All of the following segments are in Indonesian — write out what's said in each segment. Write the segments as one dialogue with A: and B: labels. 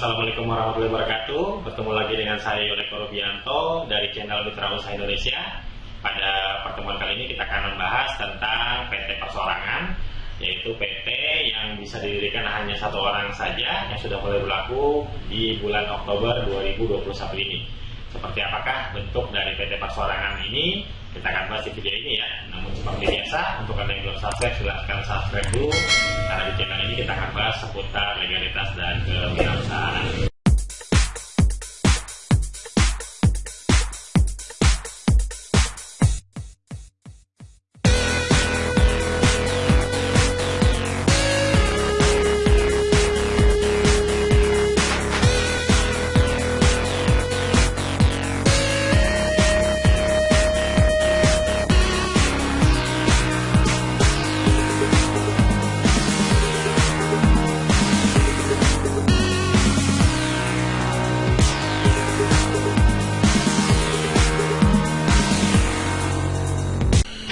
A: Assalamualaikum warahmatullahi wabarakatuh. Bertemu lagi dengan saya Yoneko Rubianto dari channel Mitra Usaha Indonesia. Pada pertemuan kali ini kita akan membahas tentang PT Persorangan, yaitu PT yang bisa didirikan hanya satu orang saja yang sudah mulai berlaku di bulan Oktober 2021 ini. Seperti apakah bentuk dari PT Persorangan ini? Kita akan bahas di video ini ya. Namun seperti biasa, untuk kalian yang belum subscribe, silahkan subscribe dulu. Karena di channel ini kita akan bahas seputar legalitas dan kewirausahaan.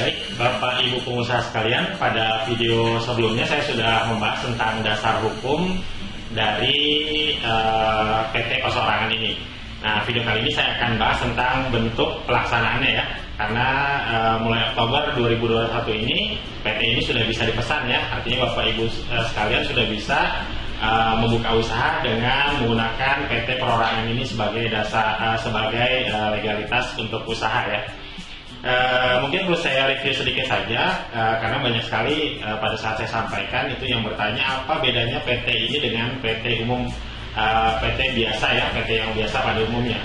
A: Baik, Bapak Ibu pengusaha sekalian, pada video sebelumnya saya sudah membahas tentang dasar hukum dari eh, PT Persorangan ini. Nah, video kali ini saya akan bahas tentang bentuk pelaksanaannya ya. Karena eh, mulai Oktober 2021 ini PT ini sudah bisa dipesan ya. Artinya Bapak Ibu eh, sekalian sudah bisa eh, membuka usaha dengan menggunakan PT Perorangan ini sebagai dasar eh, sebagai eh, legalitas untuk usaha ya. Eh, mungkin perlu saya review sedikit saja eh, karena banyak sekali eh, pada saat saya sampaikan itu yang bertanya apa bedanya PT ini dengan PT umum eh, PT biasa ya PT yang biasa pada umumnya.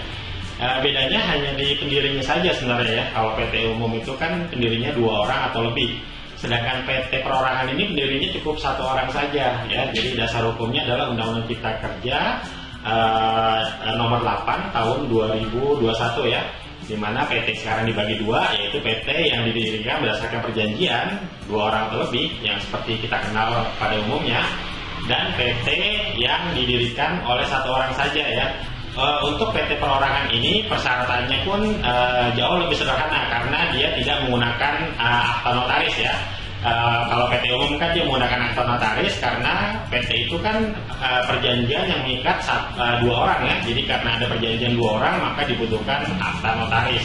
A: Eh, bedanya hanya di pendirinya saja sebenarnya ya. Kalau PT umum itu kan pendirinya dua orang atau lebih. Sedangkan PT perorangan ini pendirinya cukup satu orang saja ya. Jadi dasar hukumnya adalah Undang-Undang Cipta Kerja eh, nomor 8 tahun 2021 ya di mana PT sekarang dibagi dua yaitu PT yang didirikan berdasarkan perjanjian dua orang atau lebih yang seperti kita kenal pada umumnya dan PT yang didirikan oleh satu orang saja ya. E, untuk PT perorangan ini persyaratannya pun e, jauh lebih sederhana karena dia tidak menggunakan e, akta notaris ya Uh, kalau PT umum kan dia menggunakan akta notaris karena PT itu kan uh, perjanjian yang mengikat uh, dua orang ya. Jadi karena ada perjanjian dua orang maka dibutuhkan akta notaris.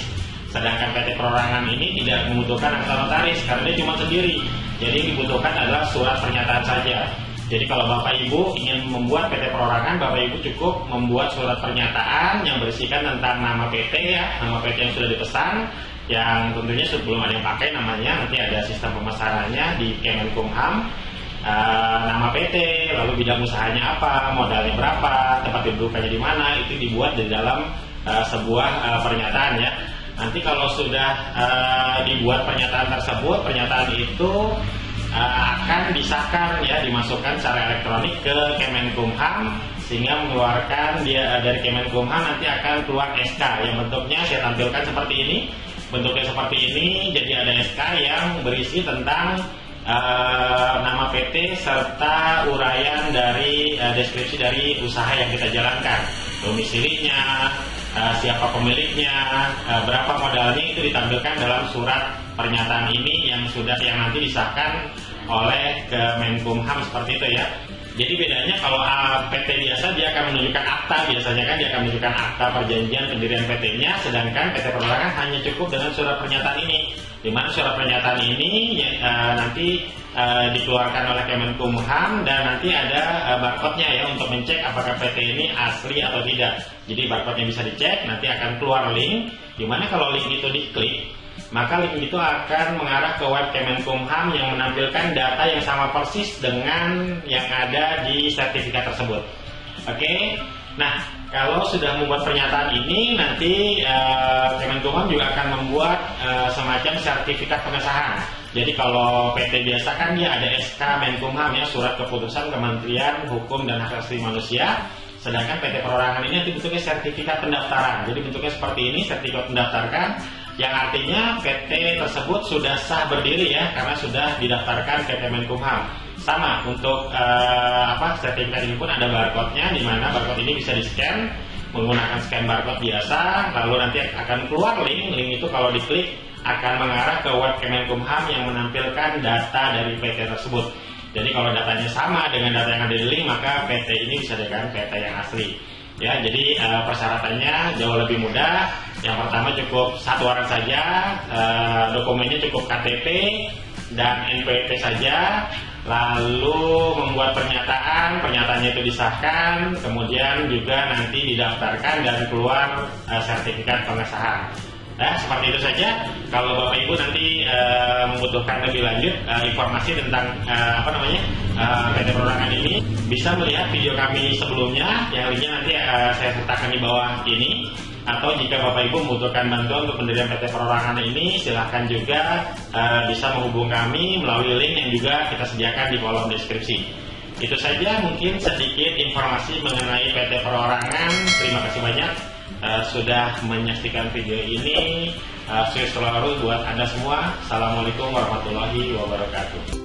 A: Sedangkan PT perorangan ini tidak membutuhkan akta notaris karena dia cuma sendiri. Jadi yang dibutuhkan adalah surat pernyataan saja. Jadi kalau Bapak Ibu ingin membuat PT perorangan, Bapak Ibu cukup membuat surat pernyataan yang berisikan tentang nama PT ya, nama PT yang sudah dipesan, yang tentunya sebelum ada yang pakai namanya nanti ada sistem pemasarannya di Kemenkumham. Uh, nama PT lalu bidang usahanya apa modalnya berapa tempat kedudukannya di mana itu dibuat di dalam uh, sebuah uh, pernyataan ya. Nanti kalau sudah uh, dibuat pernyataan tersebut pernyataan itu uh, akan disahkan ya dimasukkan secara elektronik ke Kemenkumham sehingga mengeluarkan dia dari Kemenkumham nanti akan keluar SK yang bentuknya saya tampilkan seperti ini bentuknya seperti ini jadi ada SK yang berisi tentang uh, nama PT serta uraian dari uh, deskripsi dari usaha yang kita jalankan. Domisilinya uh, siapa pemiliknya uh, berapa modalnya itu ditampilkan dalam surat pernyataan ini yang sudah yang nanti disahkan oleh Kemenkumham seperti itu ya jadi bedanya kalau PT biasa dia akan menunjukkan akta biasanya kan dia akan menunjukkan akta perjanjian pendirian PT-nya, sedangkan PT perorangan hanya cukup dengan surat pernyataan ini. Di mana surat pernyataan ini ya, uh, nanti uh, dikeluarkan oleh Kemenkumham dan nanti ada uh, barcode-nya ya untuk mencek apakah PT ini asli atau tidak. Jadi barcode-nya bisa dicek, nanti akan keluar link. Di mana kalau link itu diklik, maka link itu akan mengarah ke web Kemenkumham yang menampilkan data yang sama persis dengan yang ada di sertifikat tersebut. Oke, nah kalau sudah membuat pernyataan ini nanti uh, Kemenkumham juga akan membuat uh, semacam sertifikat pengesahan. Jadi kalau PT biasa kan dia ada SK Menkumham ya surat keputusan Kementerian Hukum dan Hak Asasi Manusia. Sedangkan PT Perorangan ini nanti bentuknya sertifikat pendaftaran. Jadi bentuknya seperti ini, sertifikat pendaftarkan yang artinya PT tersebut sudah sah berdiri ya karena sudah didaftarkan ke Kemenkumham. Sama untuk uh, apa sertifikat ini pun ada barcode-nya di mana barcode ini bisa di-scan menggunakan scan barcode biasa lalu nanti akan keluar link link itu kalau diklik akan mengarah ke web Kemenkumham yang menampilkan data dari PT tersebut Jadi kalau datanya sama dengan data yang ada di link, maka PT ini bisa dengan PT yang asli. Ya, jadi uh, persyaratannya jauh lebih mudah. Yang pertama cukup satu orang saja, uh, dokumennya cukup KTP dan NPWP saja. Lalu membuat pernyataan, pernyataannya itu disahkan, kemudian juga nanti didaftarkan dan keluar uh, sertifikat pengesahan. Nah, seperti itu saja. Kalau Bapak Ibu nanti uh, membutuhkan lebih lanjut uh, informasi tentang uh, apa namanya uh, PT Perorangan ini, bisa melihat video kami sebelumnya, yang linknya nanti uh, saya sertakan di bawah ini. Atau jika Bapak Ibu membutuhkan bantuan untuk pendirian PT Perorangan ini, silahkan juga uh, bisa menghubung kami melalui link yang juga kita sediakan di kolom deskripsi. Itu saja mungkin sedikit informasi mengenai PT Perorangan. Terima kasih banyak uh, sudah menyaksikan video ini. Uh, selalu buat Anda semua. Assalamualaikum warahmatullahi wabarakatuh.